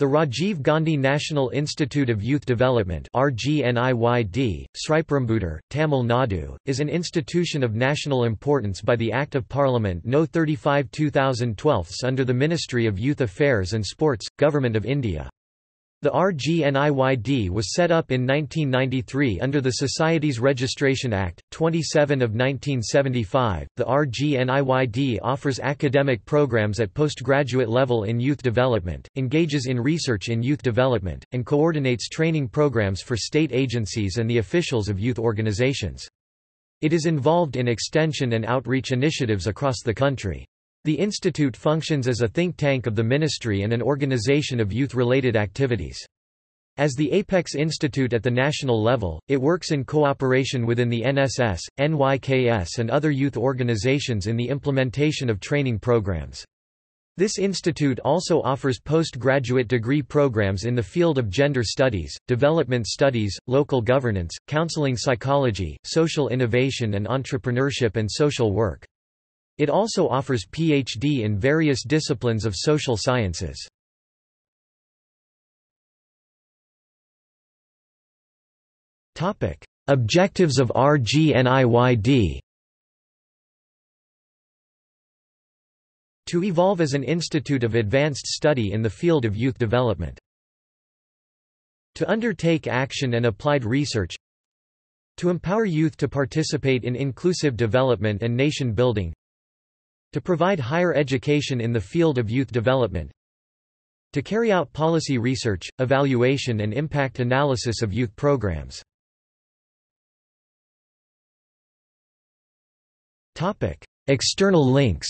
The Rajiv Gandhi National Institute of Youth Development RGNIYD, Tamil Nadu, is an institution of national importance by the Act of Parliament No 35 2012 under the Ministry of Youth Affairs and Sports, Government of India. The RGNIYD was set up in 1993 under the Society's Registration Act, 27 of 1975. The RGNIYD offers academic programs at postgraduate level in youth development, engages in research in youth development, and coordinates training programs for state agencies and the officials of youth organizations. It is involved in extension and outreach initiatives across the country. The institute functions as a think tank of the ministry and an organization of youth-related activities. As the Apex Institute at the national level, it works in cooperation within the NSS, NYKS and other youth organizations in the implementation of training programs. This institute also offers postgraduate degree programs in the field of gender studies, development studies, local governance, counseling psychology, social innovation and entrepreneurship and social work. It also offers PhD in various disciplines of social sciences. Objectives of RGNIYD To evolve as an institute of advanced study in the field of youth development. To undertake action and applied research To empower youth to participate in inclusive development and nation building to provide higher education in the field of youth development. To carry out policy research, evaluation and impact analysis of youth programs. External links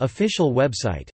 Official website